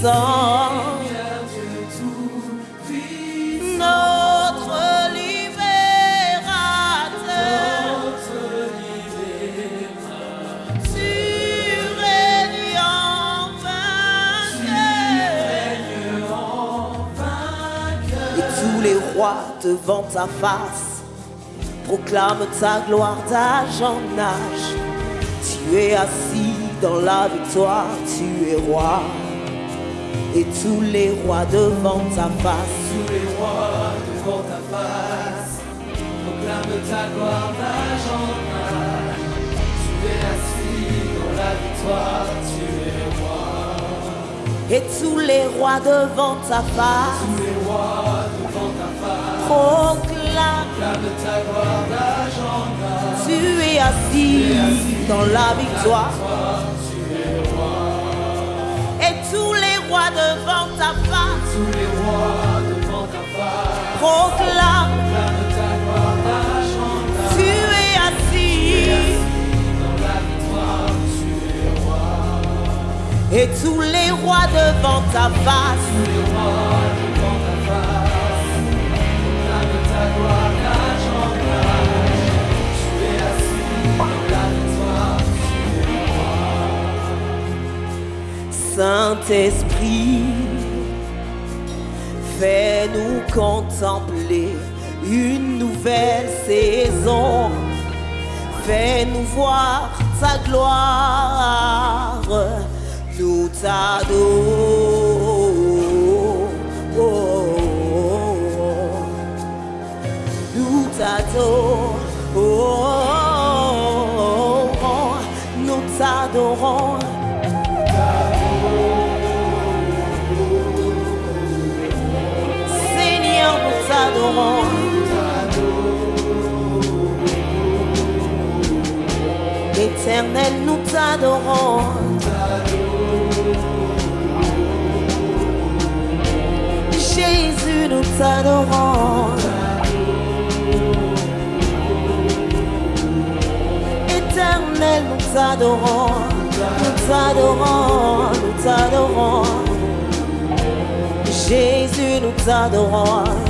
tout-puissant, notre libérateur, tu règnes en vainqueur. Et tous les rois devant ta face proclament ta gloire d'âge en âge. Tu es assis dans la victoire, tu es roi. Et tous les rois devant ta face, Tous les rois devant ta face proclament ta gloire d'âge en âge. Tu es assis dans la victoire, tu es roi. et tous les rois devant ta face, Tous les rois devant ta face proclament, proclament ta gloire d'âge en âge. tu es assis dans la victoire. Rois devant ta face, Tous les rois devant ta face proclament ta gloire âge. tu es assis. Dans la victoire, tu es roi. Et tous les rois devant ta face, Tous les rois devant ta face proclament ta gloire d'âge Saint-Esprit, fais-nous contempler une nouvelle saison. Fais-nous voir ta gloire, nous t'adorons. Nous t'adorons, nous t'adorons. Jésus, nous t'adorons. Éternel, nous t'adorons. Nous t'adorons, nous t'adorons. Jésus, nous t'adorons.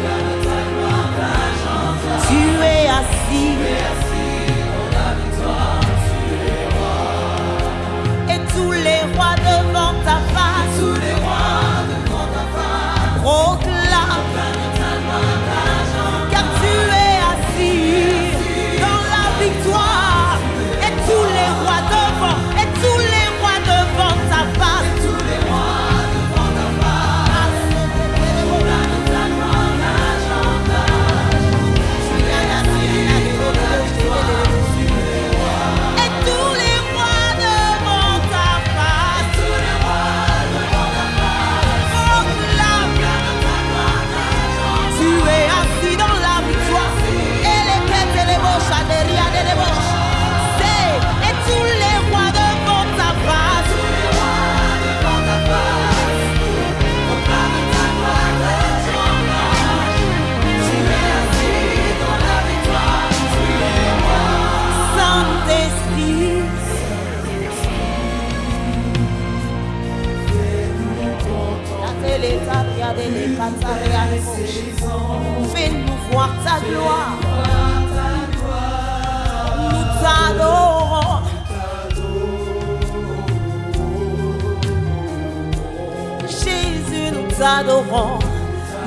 t'adorons,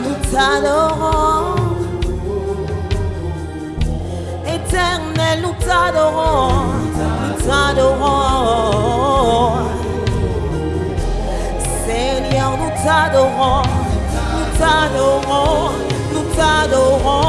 nous t'adorons. Éternel, nous t'adorons, nous t'adorons. Seigneur, nous t'adorons, nous t'adorons, nous t'adorons,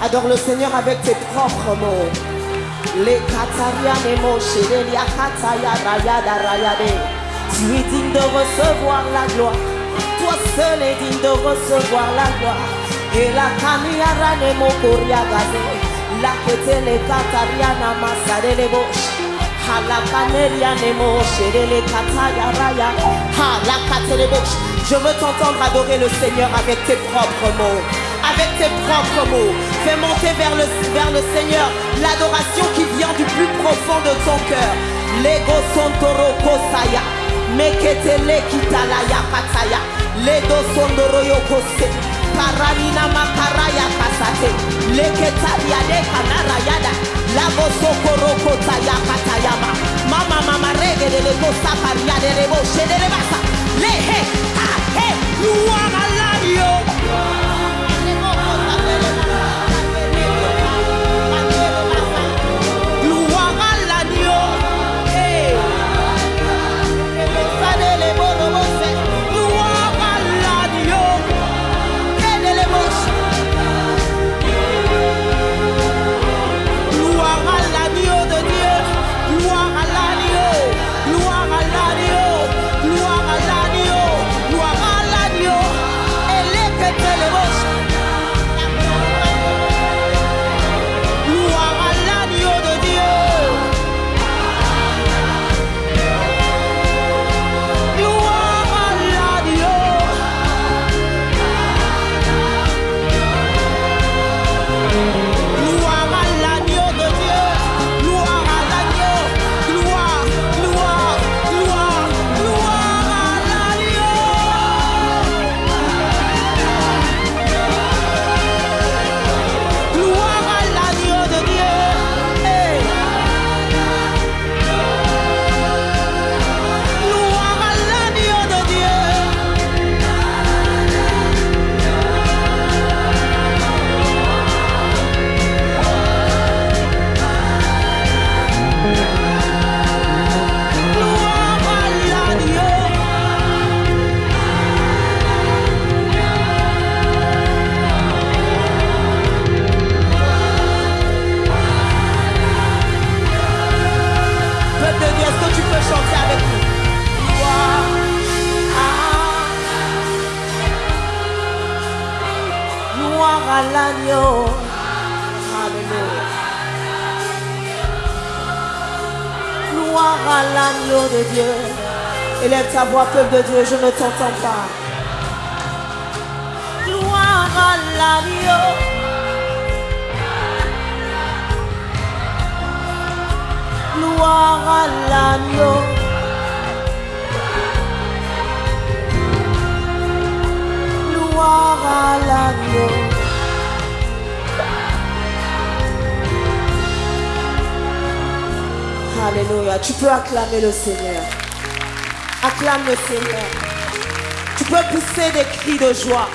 Adore le Seigneur avec tes propres mots. Les. Tu es digne de recevoir la gloire. Toi seul es digne de recevoir la gloire. Et la kaniara nemo koria. La ketele kataria namasade le Je veux t'entendre adorer le Seigneur avec tes propres mots. Avec tes propres mots. Fais monter vers le, vers le Seigneur l'adoration qui vient du plus profond de ton cœur. Lego sontoro kosaya. Meketele kitalaya kataya. Ledo sondoro yokose. Paranina makaraya kasate. Gloire à l'agneau de Dieu. Élève ta voix, peuple de Dieu, je ne t'entends pas. Gloire à l'agneau. Gloire à l'agneau. Gloire à l'agneau. Alléluia. Tu peux acclamer le Seigneur. Acclame le Seigneur. Tu peux pousser des cris de joie.